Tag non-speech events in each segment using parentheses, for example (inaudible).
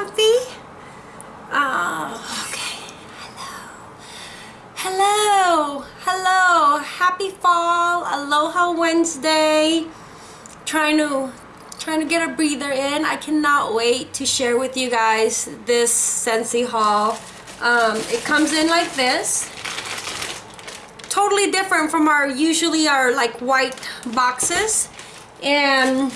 comfy? Oh, okay. Hello. Hello. Hello. Happy fall. Aloha Wednesday. Trying to trying to get a breather in. I cannot wait to share with you guys this Scentsy haul. Um, it comes in like this. Totally different from our usually our like white boxes and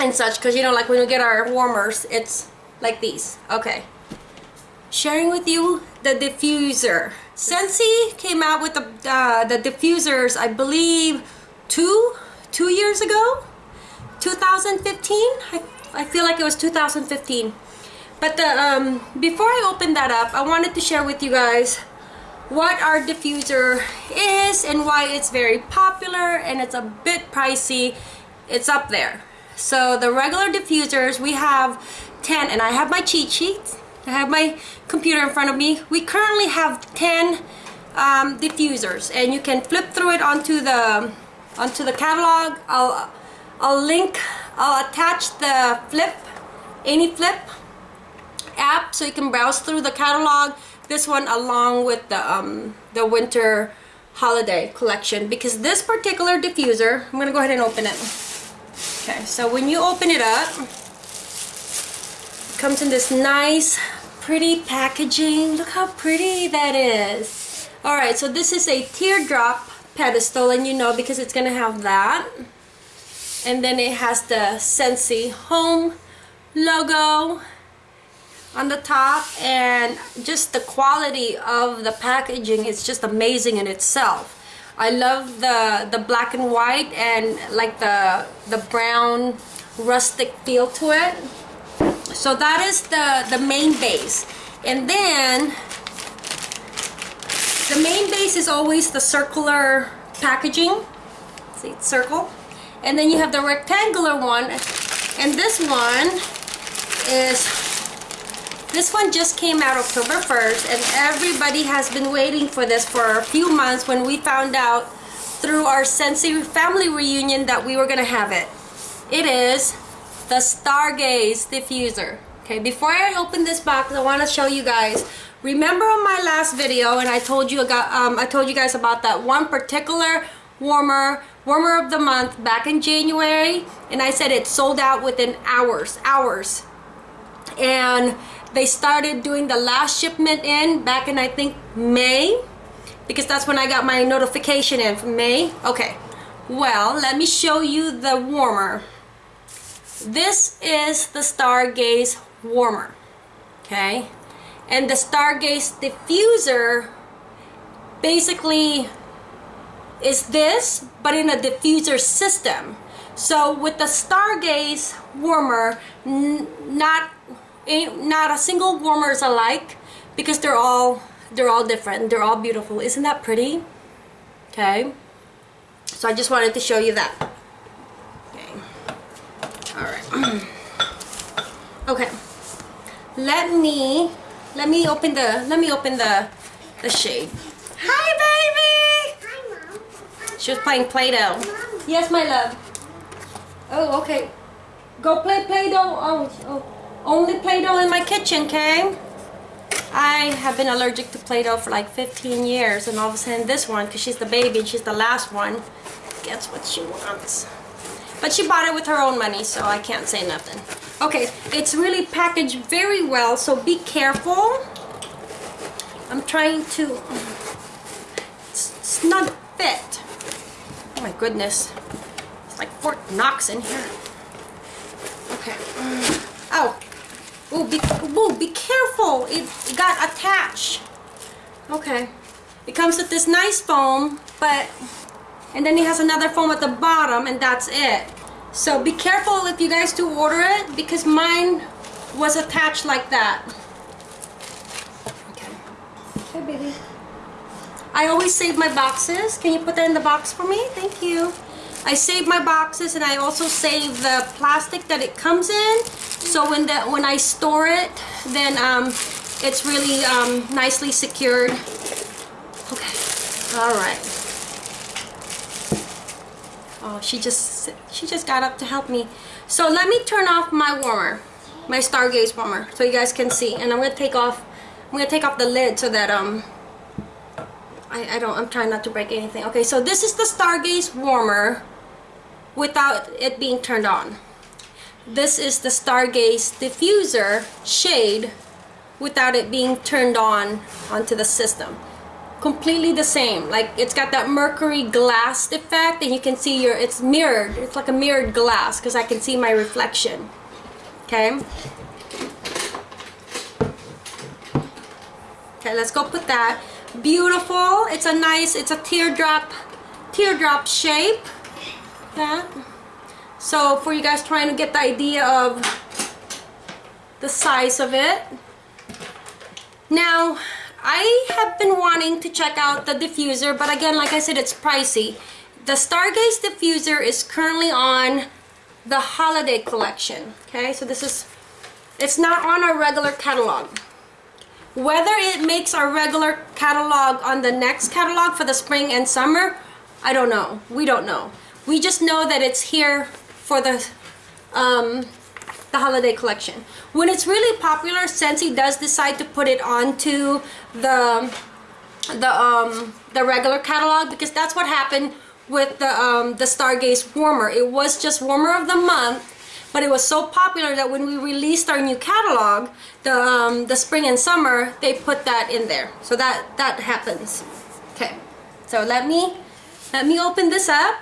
and such because you know like when we get our warmers it's like these. Okay. Sharing with you the diffuser. Scentsy came out with the uh, the diffusers I believe two two years ago? 2015 I, I feel like it was 2015 but the um, before I open that up I wanted to share with you guys what our diffuser is and why it's very popular and it's a bit pricey. It's up there. So the regular diffusers, we have 10, and I have my cheat sheets. I have my computer in front of me. We currently have 10 um, diffusers, and you can flip through it onto the onto the catalog. I'll I'll link, I'll attach the flip, any flip app, so you can browse through the catalog. This one along with the um, the winter holiday collection because this particular diffuser, I'm gonna go ahead and open it. Okay, so when you open it up, comes in this nice, pretty packaging. Look how pretty that is. Alright, so this is a teardrop pedestal, and you know because it's to have that. And then it has the Scentsy Home logo on the top and just the quality of the packaging is just amazing in itself. I love the the black and white and like the the brown rustic feel to it so that is the the main base. And then the main base is always the circular packaging. See it's circle. And then you have the rectangular one. And this one is this one just came out October 1st and everybody has been waiting for this for a few months when we found out through our Scentsy family reunion that we were going to have it. It is the Stargaze diffuser. Okay, before I open this box, I want to show you guys. Remember on my last video, and I told you about, um, I told you guys about that one particular warmer, warmer of the month back in January, and I said it sold out within hours, hours. And they started doing the last shipment in back in I think May because that's when I got my notification in from May okay well let me show you the warmer this is the Stargaze warmer okay? And the Stargaze diffuser basically is this but in a diffuser system. So with the Stargaze warmer not not a single warmer is alike because they're all they're all different. They're all beautiful. Isn't that pretty? Okay. So I just wanted to show you that all right (clears throat) okay. Let me let me open the let me open the the shade. Hi baby! Hi mom. She was playing play-doh. Yes my love. Oh okay. Go play play-doh. Oh, oh. Only Play-Doh in my kitchen, okay? I have been allergic to Play-Doh for like 15 years and all of a sudden this one, because she's the baby and she's the last one, gets what she wants. But she bought it with her own money, so I can't say nothing. Okay, it's really packaged very well, so be careful. I'm trying to... It's, not fit. Oh my goodness. It's like Fort Knox in here. Okay. Oh, Oh, be, oh, be careful. It got attached. Okay. It comes with this nice foam, but... And then it has another foam at the bottom, and that's it. So be careful if you guys do order it, because mine was attached like that. Okay. Okay, baby. I always save my boxes. Can you put that in the box for me? Thank you. I save my boxes and I also save the plastic that it comes in so when the when I store it then um, it's really um, nicely secured okay all right oh she just she just got up to help me so let me turn off my warmer my Stargaze warmer so you guys can see. And I'm gonna take off, I'm gonna take off the lid so that um, I, I don't, I'm trying not to break anything. Okay, so this is the Stargaze warmer without it being turned on. This is the Stargaze diffuser shade without it being turned on onto the system completely the same. Like it's got that mercury glass effect and you can see your it's mirrored. It's like a mirrored glass because I can see my reflection. Okay? Okay let's go put that. Beautiful. It's a nice it's a teardrop teardrop shape. That so for you guys trying to get the idea of the size of it. Now I have been wanting to check out the diffuser, but again, like I said, it's pricey. The Stargaze diffuser is currently on the holiday collection. Okay, so this is, it's not on our regular catalog. Whether it makes our regular catalog on the next catalog for the spring and summer, I don't know. We don't know. We just know that it's here for the um, the holiday collection. When it's really popular, Scentsy does decide to put it onto the the um the regular catalog because that's what happened with the um the Stargaze warmer. It was just warmer of the month, but it was so popular that when we released our new catalog, the um the spring and summer, they put that in there. So that that happens. Okay. So let me let me open this up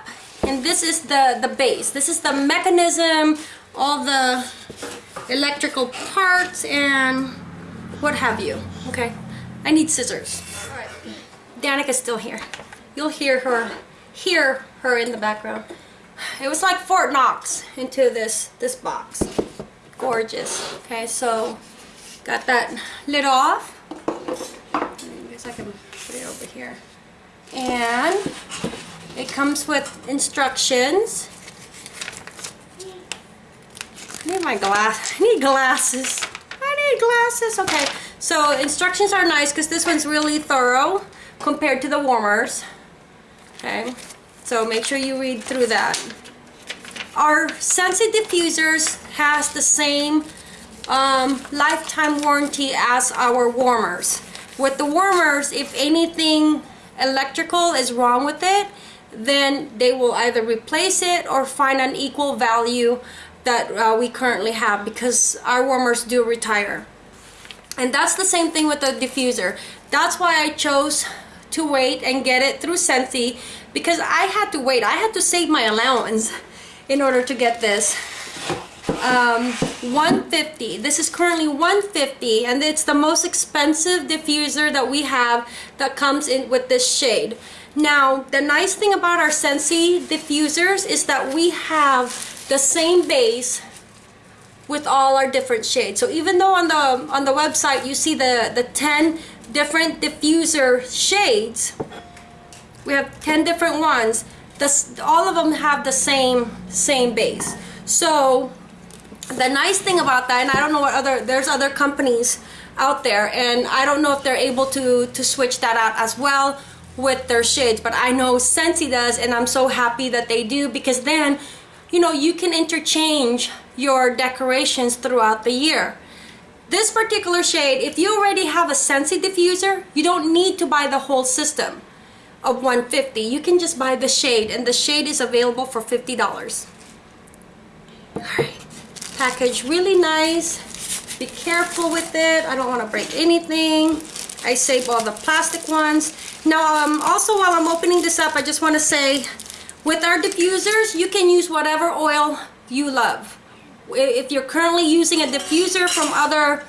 and this is the the base. This is the mechanism all the electrical parts and what have you. Okay, I need scissors. All right, Danica's still here. You'll hear her, hear her in the background. It was like Fort Knox into this this box. Gorgeous. Okay, so got that lid off. I guess I can put it over here. And it comes with instructions I need my glass. I need glasses. I need glasses. Okay, so instructions are nice because this one's really thorough compared to the warmers. Okay, so make sure you read through that. Our Scentsy diffusers has the same um, lifetime warranty as our warmers. With the warmers, if anything electrical is wrong with it, then they will either replace it or find an equal value that uh, we currently have because our warmers do retire. And that's the same thing with the diffuser. That's why I chose to wait and get it through Scentsy because I had to wait. I had to save my allowance in order to get this. Um, 150 this is currently 150 and it's the most expensive diffuser that we have that comes in with this shade now the nice thing about our Scentsy diffusers is that we have the same base with all our different shades. So even though on the on the website you see the the 10 different diffuser shades, we have 10 different ones. This, all of them have the same same base. So the nice thing about that, and I don't know what other there's other companies out there, and I don't know if they're able to to switch that out as well with their shades, but I know Scentsy does, and I'm so happy that they do because then you know, you can interchange your decorations throughout the year. This particular shade, if you already have a Scentsy diffuser, you don't need to buy the whole system of 150 You can just buy the shade and the shade is available for $50. Alright, package really nice. Be careful with it. I don't want to break anything. I save all the plastic ones. Now, um, also while I'm opening this up, I just want to say with our diffusers, you can use whatever oil you love. If you're currently using a diffuser from other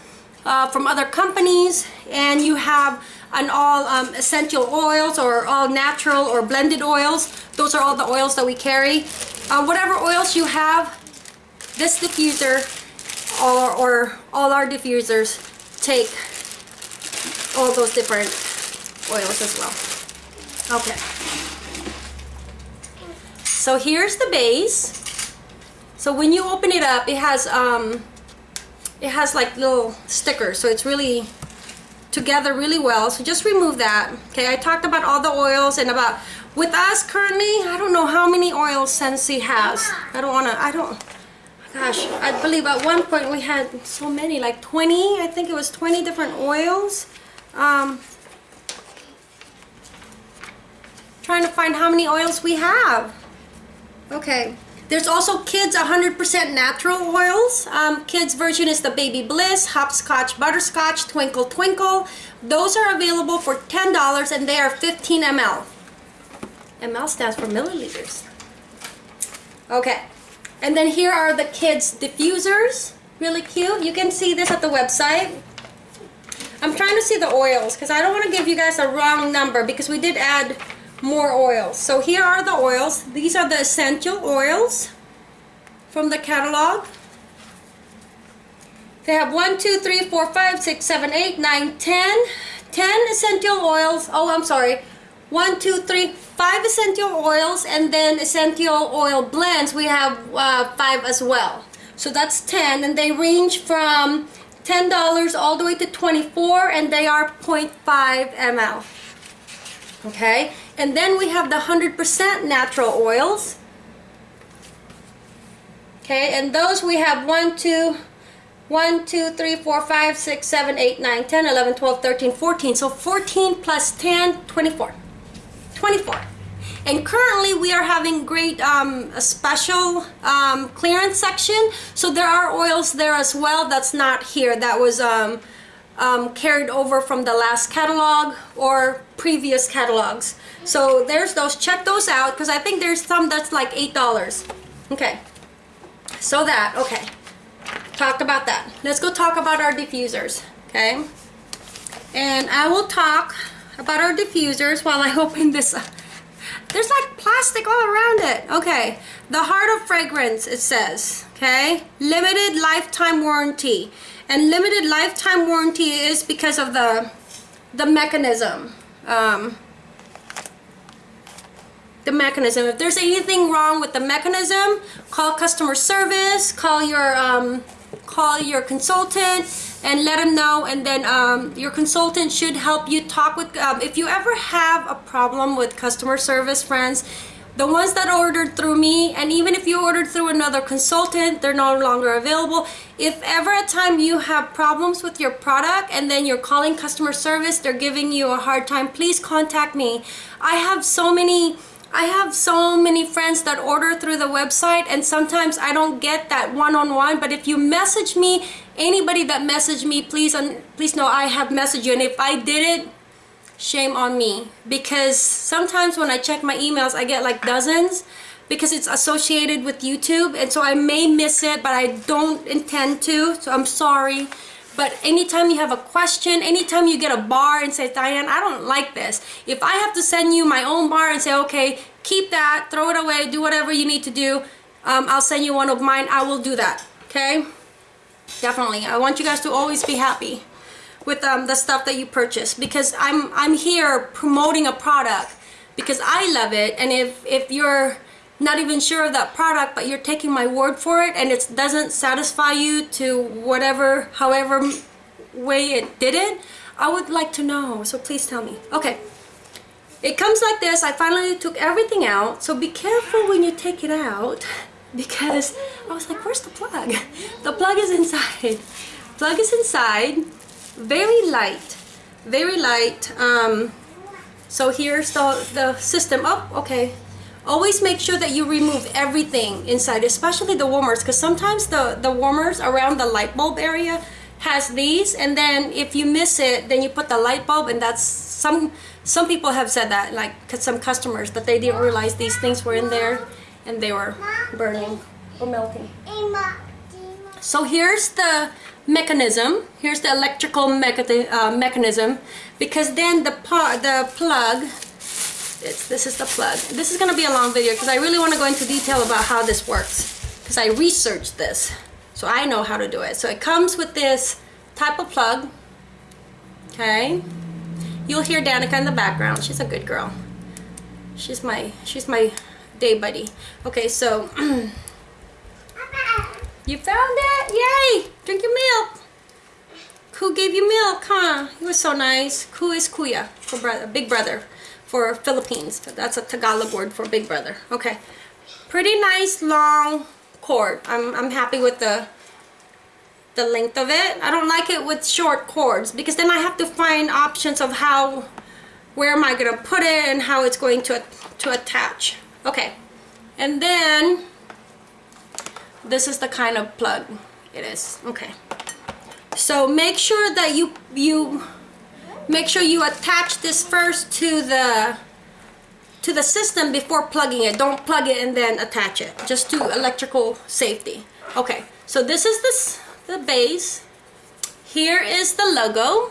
uh, from other companies and you have an all um, essential oils or all natural or blended oils, those are all the oils that we carry. Uh, whatever oils you have, this diffuser or, or all our diffusers take all those different oils as well. Okay. So here's the base. So when you open it up, it has um, it has like little stickers. So it's really together really well. So just remove that. Okay, I talked about all the oils and about with us currently, I don't know how many oils Scentsy has. I don't wanna, I don't, gosh, I believe at one point we had so many, like 20, I think it was 20 different oils. Um, trying to find how many oils we have. Okay. There's also Kids 100% natural oils. Um, kids version is the Baby Bliss, Hopscotch Butterscotch, Twinkle Twinkle. Those are available for $10 and they are 15 ml. ml stands for milliliters. Okay. And then here are the kids diffusers. Really cute. You can see this at the website. I'm trying to see the oils because I don't want to give you guys a wrong number because we did add more oils. So here are the oils. These are the essential oils from the catalog. They have 1, 2, 3, 4, 5, 6, 7, 8, 9, 10. 10 essential oils. Oh, I'm sorry. 1, 2, 3, 5 essential oils and then essential oil blends. We have uh, 5 as well. So that's 10 and they range from $10 all the way to 24 and they are 0.5 ml. Okay, and then we have the 100% natural oils. Okay, and those we have 1, 2, 1, 2, 3, 4, 5, 6, 7, 8, 9, 10, 11, 12, 13, 14. So 14 plus 10, 24. 24. And currently we are having great um, a special um, clearance section. So there are oils there as well that's not here. That was um, um, carried over from the last catalog or previous catalogs. So there's those, check those out because I think there's some that's like $8. Okay, so that, okay, talked about that. Let's go talk about our diffusers, okay? And I will talk about our diffusers while I (laughs) open this up. There's like plastic all around it. Okay, the Heart of Fragrance, it says, okay? Limited lifetime warranty and limited lifetime warranty is because of the the mechanism. Um, the mechanism. If there's anything wrong with the mechanism call customer service call your um, call your consultant and let them know. And then um, your consultant should help you talk with um, if you ever have a problem with customer service friends the ones that ordered through me and even if you ordered through another consultant they're no longer available. If ever a time you have problems with your product and then you're calling customer service they're giving you a hard time please contact me. I have so many I have so many friends that order through the website and sometimes I don't get that one-on-one -on -one, but if you message me anybody that messaged me please please know I have messaged you and if I did it shame on me. Because sometimes when I check my emails I get like dozens because it's associated with YouTube. And so I may miss it but I don't intend to. So I'm sorry. But anytime you have a question anytime you get a bar and say Diane I don't like this if I have to send you my own bar and say okay keep that throw it away do whatever you need to do um, I'll send you one of mine I will do that. Okay? Definitely. I want you guys to always be happy with um, the stuff that you purchase because I'm I'm here promoting a product because I love it. And if if you're not even sure of that product but you're taking my word for it and it doesn't satisfy you to whatever however way it did it I would like to know. So please tell me. Okay. It comes like this. I finally took everything out. So be careful when you take it out (laughs) because I was like where's the plug? (laughs) The plug is inside. Plug is inside very light. Very light um, so here's the the system. Oh okay. Always make sure that you remove everything inside especially the warmers because sometimes the the warmers around the light bulb area has these and then if you miss it then you put the light bulb and that's some some people have said that like cause some customers that they didn't realize these things were in there and they were burning or melting. So here's the mechanism. Here's the electrical mecha uh, mechanism because then the, part the plug, it's, this is the plug. This is going to be a long video because I really want to go into detail about how this works because I researched this so I know how to do it. So it comes with this type of plug. Okay. You'll hear Danica in the background. She's a good girl. She's my she's my day buddy. Okay, so (clears throat) You found it? Yay! Drink your milk. Who gave you milk, huh? He was so nice. Ku is kuya for brother, big brother for Philippines. That's a Tagalog word for big brother. Okay. Pretty nice long cord. I'm, I'm happy with the the length of it. I don't like it with short cords because then I have to find options of how, where am I gonna put it and how it's going to, to attach. Okay, and then this is the kind of plug it is. Okay, so make sure that you, you, make sure you attach this first to the, to the system before plugging it. Don't plug it and then attach it, just to electrical safety. Okay, so this is this the base. Here is the logo.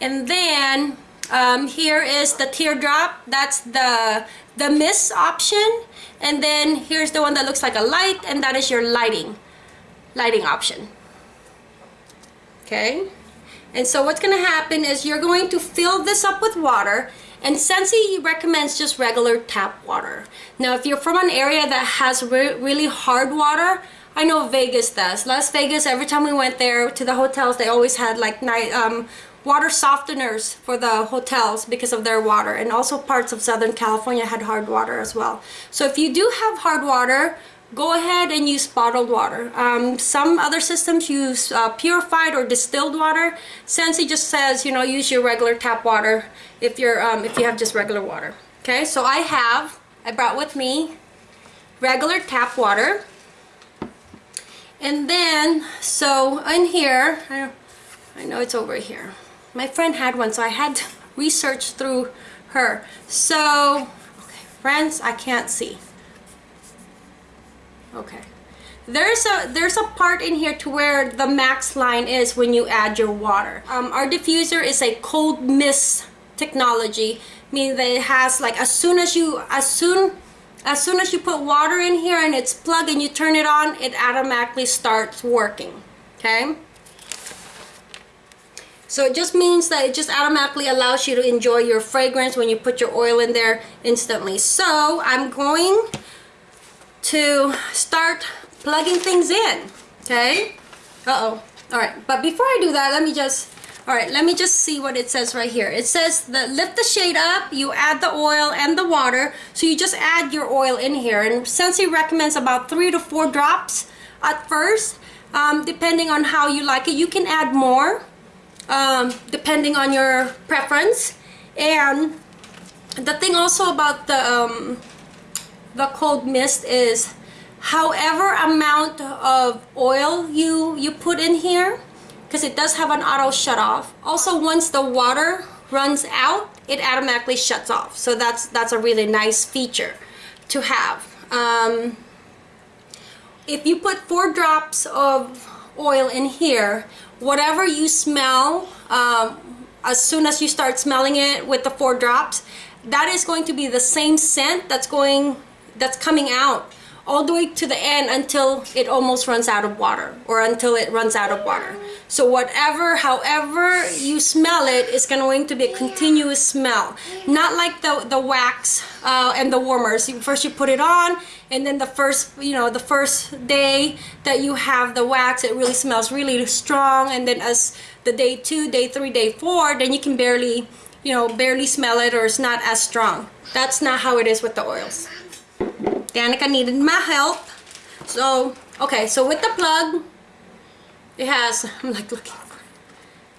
And then um, here is the teardrop. That's the, the mist option. And then here's the one that looks like a light and that is your lighting, lighting option. Okay. And so what's going to happen is you're going to fill this up with water and Scentsy recommends just regular tap water. Now, if you're from an area that has re really hard water, I know Vegas does. Las Vegas, every time we went there to the hotels, they always had like night um, water softeners for the hotels because of their water. And also parts of Southern California had hard water as well. So if you do have hard water, go ahead and use bottled water. Um, some other systems use uh, purified or distilled water. Scentsy just says, you know, use your regular tap water if you're um, if you have just regular water. Okay, so I have, I brought with me regular tap water. And then, so in here, I, I know it's over here. My friend had one, so I had to research through her. So, okay, friends, I can't see. Okay. There's a there's a part in here to where the max line is when you add your water. Um, our diffuser is a cold mist technology, meaning that it has like as soon as you as soon as soon as you put water in here and it's plugged and you turn it on, it automatically starts working. Okay. So it just means that it just automatically allows you to enjoy your fragrance when you put your oil in there instantly. So I'm going to start plugging things in okay? Uh-oh. All right but before I do that let me just all right let me just see what it says right here. It says that lift the shade up you add the oil and the water so you just add your oil in here. And Scentsy recommends about three to four drops at first um, depending on how you like it you can add more um, depending on your preference. And the thing also about the um, the cold mist is however amount of oil you you put in here because it does have an auto shut off also once the water runs out it automatically shuts off. So that's that's a really nice feature to have. Um, if you put four drops of oil in here whatever you smell um, as soon as you start smelling it with the four drops that is going to be the same scent that's going that's coming out all the way to the end until it almost runs out of water or until it runs out of water. So whatever, however you smell it, it's going to be a continuous smell. Not like the, the wax uh, and the warmers. First you put it on and then the first, you know, the first day that you have the wax, it really smells really strong. And then as the day two, day three, day four, then you can barely, you know, barely smell it or it's not as strong. That's not how it is with the oils. Danica needed my help. So, okay, so with the plug, it has, (laughs) I'm like looking for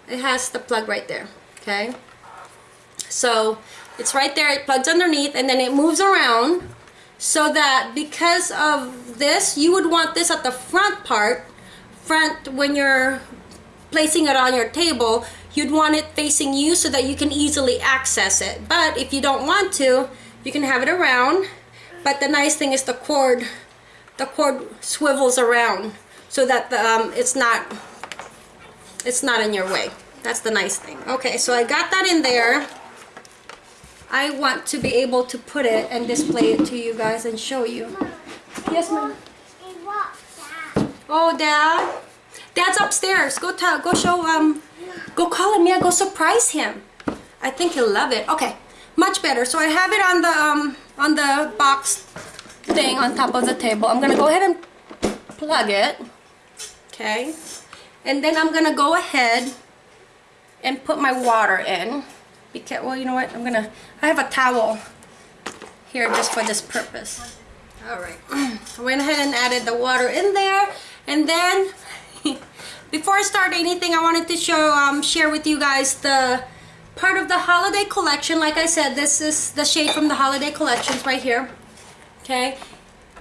it. It has the plug right there, okay? So, it's right there, it plugs underneath, and then it moves around so that because of this, you would want this at the front part, front when you're placing it on your table, you'd want it facing you so that you can easily access it. But if you don't want to, you can have it around but the nice thing is the cord, the cord swivels around so that the, um, it's not, it's not in your way. That's the nice thing. Okay, so I got that in there. I want to be able to put it and display it to you guys and show you. Yes, ma'am. Oh, Dad. Dad's upstairs. Go tell, go show, um, go call him. Yeah, go surprise him. I think he'll love it. Okay, much better. So I have it on the, um, on the box thing on top of the table. I'm gonna go ahead and plug it. Okay. And then I'm gonna go ahead and put my water in. Well, you know what? I'm gonna, I have a towel here just for this purpose. All right, I (clears throat) went ahead and added the water in there. And then, (laughs) before I start anything, I wanted to show, um, share with you guys the part of the holiday collection. Like I said, this is the shade from the holiday collections right here. Okay.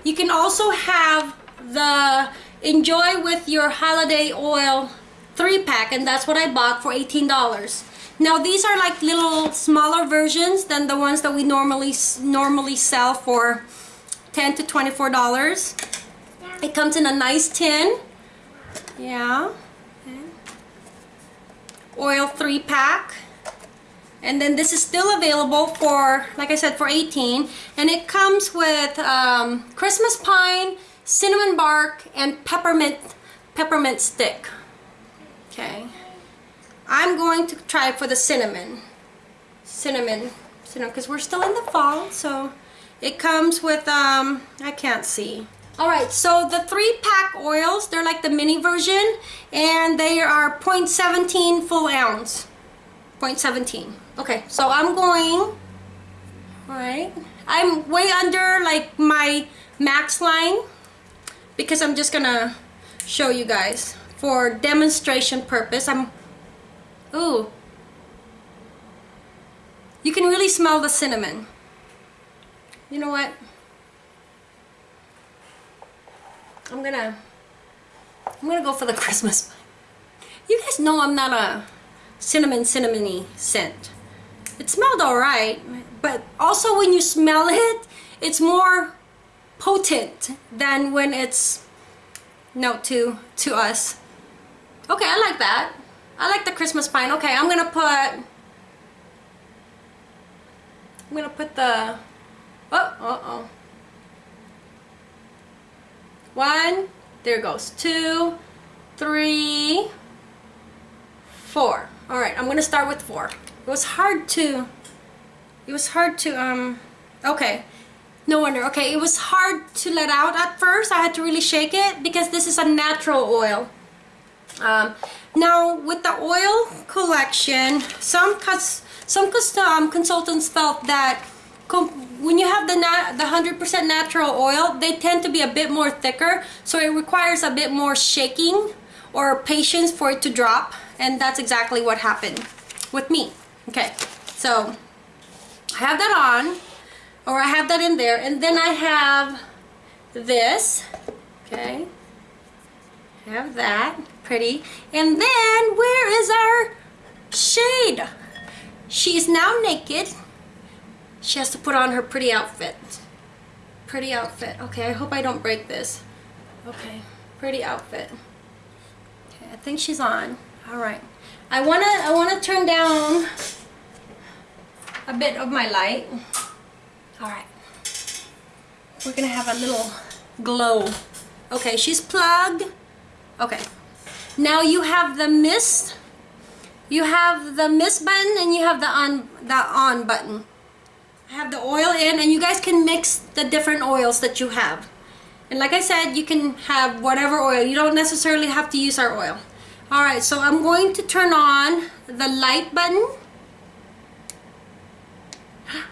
You can also have the Enjoy with your holiday oil three pack and that's what I bought for $18. Now these are like little smaller versions than the ones that we normally normally sell for 10 to $24. It comes in a nice tin. Yeah. Oil three pack. And then this is still available for, like I said, for 18 And it comes with um, Christmas pine, cinnamon bark, and peppermint, peppermint stick. Okay. I'm going to try for the cinnamon. Cinnamon. Cinnamon, because we're still in the fall, so it comes with, um, I can't see. Alright, so the three pack oils, they're like the mini version, and they are 0.17 full ounce. 0.17. Okay, so I'm going, alright, I'm way under like my max line because I'm just gonna show you guys for demonstration purpose. I'm, ooh, you can really smell the cinnamon. You know what? I'm gonna, I'm gonna go for the (laughs) Christmas. You guys know I'm not a cinnamon cinnamony scent. It smelled alright, but also when you smell it, it's more potent than when it's note to to us. Okay, I like that. I like the Christmas pine. Okay, I'm gonna put I'm gonna put the oh uh oh one there goes two three four all right I'm gonna start with four it was hard to it was hard to um okay no wonder. Okay, it was hard to let out at first. I had to really shake it because this is a natural oil. Um, now, with the oil collection, some cus some custom consultants felt that when you have the the 100% natural oil, they tend to be a bit more thicker, so it requires a bit more shaking or patience for it to drop, and that's exactly what happened with me. Okay, so I have that on or I have that in there and then I have this okay have that pretty. And then where is our shade? She's now naked. She has to put on her pretty outfit. Pretty outfit. Okay I hope I don't break this. Okay pretty outfit. Okay I think she's on. All right. I want to I want to turn down a bit of my light. All right. We're gonna have a little glow. Okay, she's plugged. Okay. Now you have the mist. You have the mist button and you have the on the on button. I have the oil in and you guys can mix the different oils that you have. And like I said, you can have whatever oil. You don't necessarily have to use our oil. Alright, so I'm going to turn on the light button (gasps)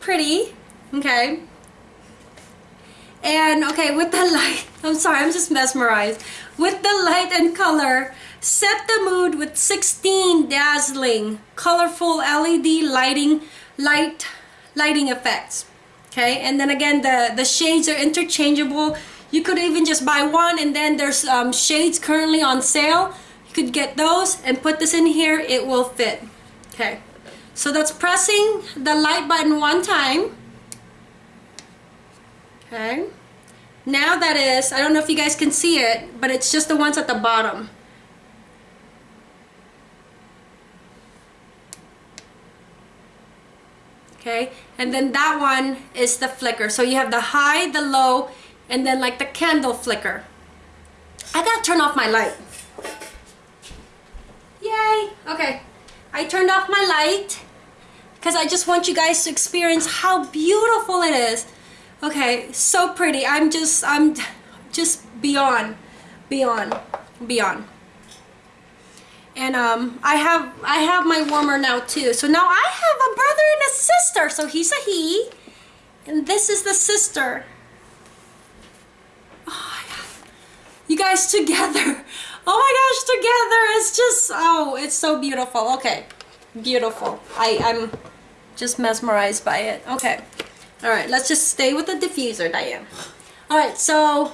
pretty, okay? And okay, with the light, (laughs) I'm sorry, I'm just mesmerized. With the light and color, set the mood with 16 dazzling, colorful LED lighting, light, lighting effects. Okay, and then again, the, the shades are interchangeable. You could even just buy one and then there's um, shades currently on sale. You could get those and put this in here, it will fit. Okay. So that's pressing the light button one time. Okay. Now that is, I don't know if you guys can see it, but it's just the ones at the bottom. Okay, and then that one is the flicker. So you have the high, the low, and then like the candle flicker. I gotta turn off my light. Yay! Okay, I turned off my light because I just want you guys to experience how beautiful it is. Okay, so pretty. I'm just, I'm just beyond, beyond, beyond. And um, I have I have my warmer now too. So now I have a brother and a sister. So he's a he, and this is the sister. Oh you guys together. (laughs) Oh my gosh, together. It's just oh, it's so beautiful. Okay, beautiful. I I'm just mesmerized by it. Okay, all right. Let's just stay with the diffuser, Diane. All right, so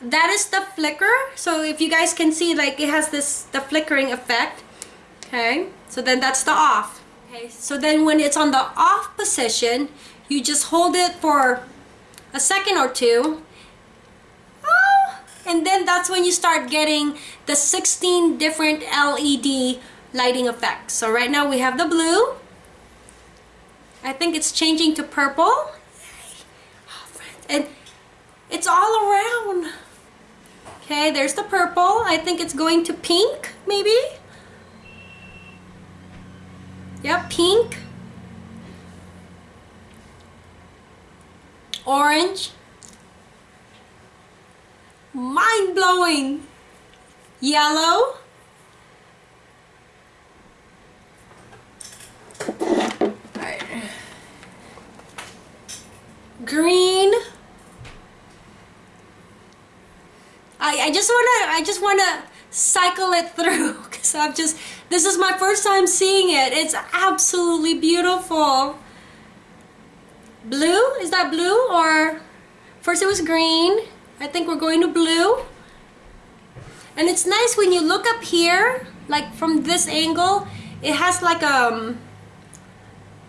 that is the flicker. So if you guys can see like it has this the flickering effect okay? So then that's the off. Okay. So then when it's on the off position you just hold it for a second or two. Oh, and then that's when you start getting the 16 different LED lighting effects. So right now we have the blue. I think it's changing to purple and it's all around Okay, there's the purple. I think it's going to pink, maybe? Yep, pink. Orange. Mind-blowing. Yellow. Green. I, just wanna I just wanna cycle it (laughs) through because I'm just this is my first time seeing it. It's absolutely beautiful. Blue? Is that blue or first it was green. I think we're going to blue. And it's nice when you look up here like from this angle it has like um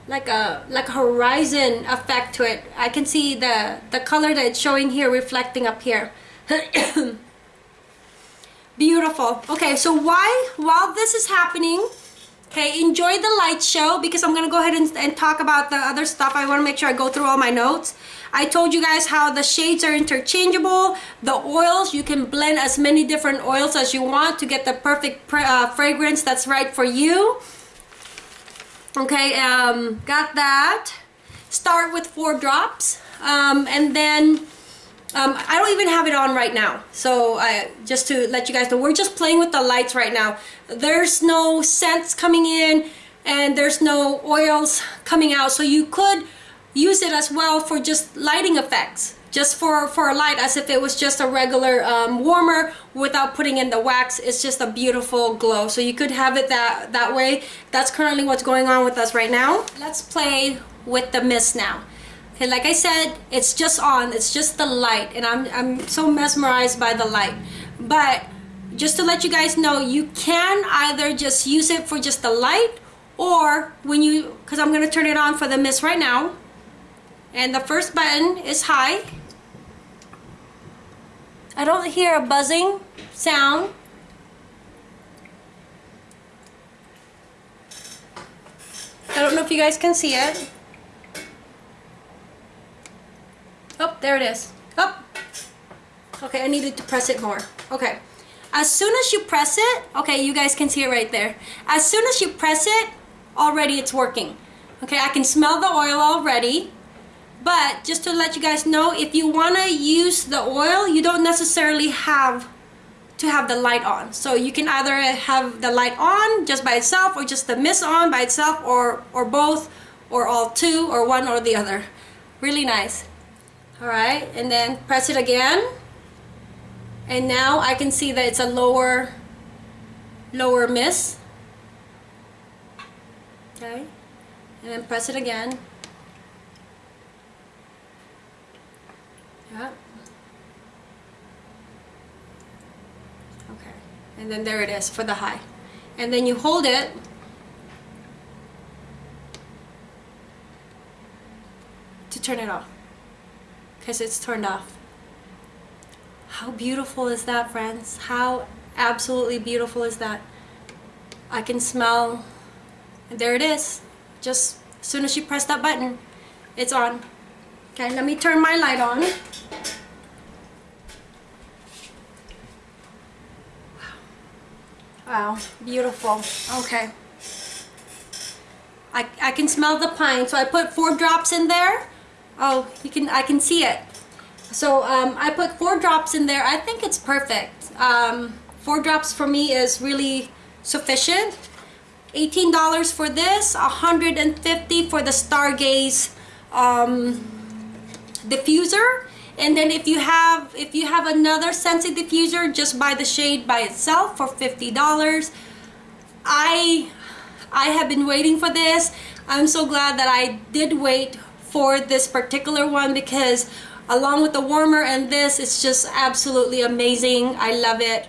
like a like a horizon effect to it. I can see the the color that it's showing here reflecting up here (clears throat) Beautiful. Okay, so why, while this is happening, okay, enjoy the light show because I'm going to go ahead and, and talk about the other stuff. I want to make sure I go through all my notes. I told you guys how the shades are interchangeable. The oils, you can blend as many different oils as you want to get the perfect uh, fragrance that's right for you. Okay, um, got that. Start with four drops. Um, and then um, I don't even have it on right now. So just to let you guys know, we're just playing with the lights right now. There's no scents coming in and there's no oils coming out. So you could use it as well for just lighting effects. Just for, for a light as if it was just a regular um, warmer without putting in the wax. It's just a beautiful glow. So you could have it that, that way. That's currently what's going on with us right now. Let's play with the mist now. Okay, like I said, it's just on, it's just the light, and I'm, I'm so mesmerized by the light. But just to let you guys know, you can either just use it for just the light, or when you, because I'm going to turn it on for the mist right now. And the first button is high. I don't hear a buzzing sound. I don't know if you guys can see it. Oh, there it is. Oh. Okay, I needed to press it more. Okay. As soon as you press it, okay, you guys can see it right there. As soon as you press it, already it's working. Okay, I can smell the oil already. But just to let you guys know, if you want to use the oil, you don't necessarily have to have the light on. So you can either have the light on just by itself or just the mist on by itself or, or both or all two or one or the other. Really nice all right and then press it again. And now I can see that it's a lower lower miss. Okay and then press it again. Yeah okay and then there it is for the high. And then you hold it. To turn it off because it's turned off. How beautiful is that, friends? How absolutely beautiful is that? I can smell, there it is. Just as soon as you press that button, it's on. Okay, let me turn my light on. Wow, beautiful. Okay. I, I can smell the pine, so I put four drops in there Oh, you can. I can see it. So um, I put four drops in there. I think it's perfect. Um, four drops for me is really sufficient. $18 for this, 150 for the Stargaze um, diffuser. And then if you have if you have another Scentsy diffuser, just buy the shade by itself for $50. I I have been waiting for this. I'm so glad that I did wait for this particular one because along with the warmer and this, it's just absolutely amazing. I love it.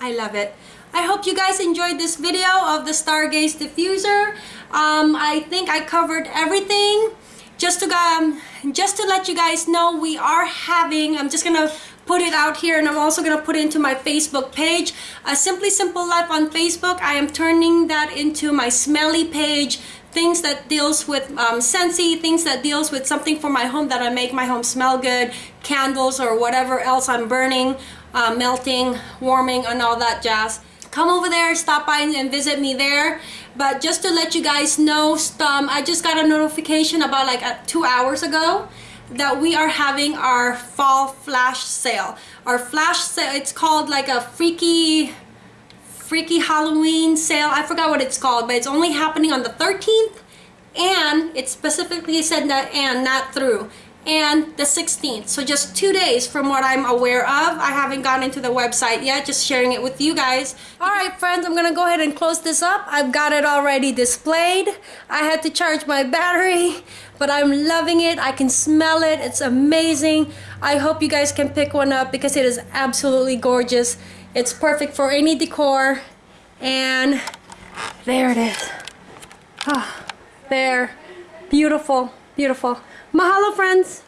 I love it. I hope you guys enjoyed this video of the Stargaze diffuser. Um, I think I covered everything. Just to um, just to let you guys know, we are having. I'm just gonna put it out here, and I'm also gonna put it into my Facebook page. A Simply Simple Life on Facebook. I am turning that into my smelly page things that deals with um, Scentsy, things that deals with something for my home that I make my home smell good, candles or whatever else I'm burning, uh, melting, warming and all that jazz. Come over there, stop by and visit me there. But just to let you guys know, um, I just got a notification about like uh, two hours ago that we are having our fall flash sale. Our flash sale, it's called like a freaky freaky Halloween sale. I forgot what it's called, but it's only happening on the 13th and it specifically said that and not through and the 16th so just two days from what I'm aware of. I haven't gone into the website yet just sharing it with you guys. Alright friends I'm gonna go ahead and close this up. I've got it already displayed. I had to charge my battery but I'm loving it. I can smell it. It's amazing. I hope you guys can pick one up because it is absolutely gorgeous it's perfect for any decor. And there it is. Ah, there. Beautiful beautiful. Mahalo friends!